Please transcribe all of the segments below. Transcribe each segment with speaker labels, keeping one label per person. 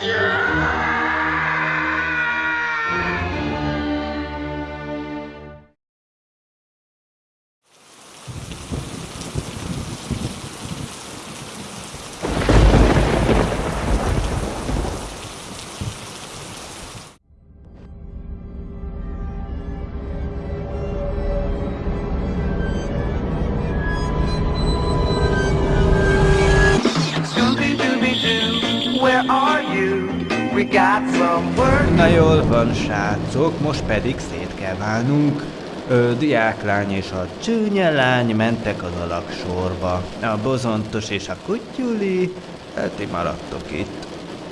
Speaker 1: Yeah.
Speaker 2: Na jól van, srácok, most pedig szét kell válnunk. Ö, diáklány és a csúnya lány mentek az alaksorba. A bozontos és a kutyuli, hát ti maradtok itt.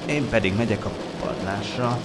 Speaker 2: Én pedig megyek a padlásra.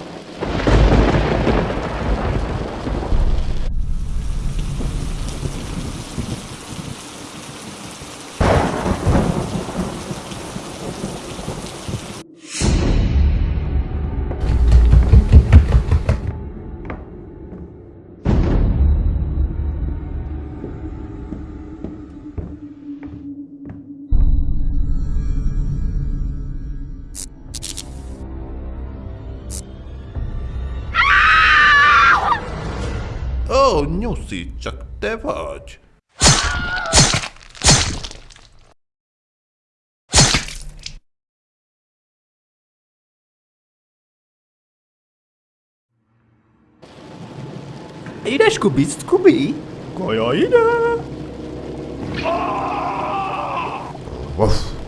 Speaker 3: Nyuszi, csak te vagy.
Speaker 4: Ide, Scooby, Scooby! Kaja ide!
Speaker 3: Vaff.